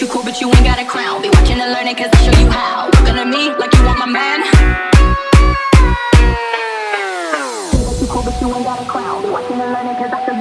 you cool, but you ain't got a crown. Be watching and learning cause I show you how. Looking at me like you want my man. You cool, but you ain't got a crown Be watching and learning cause I show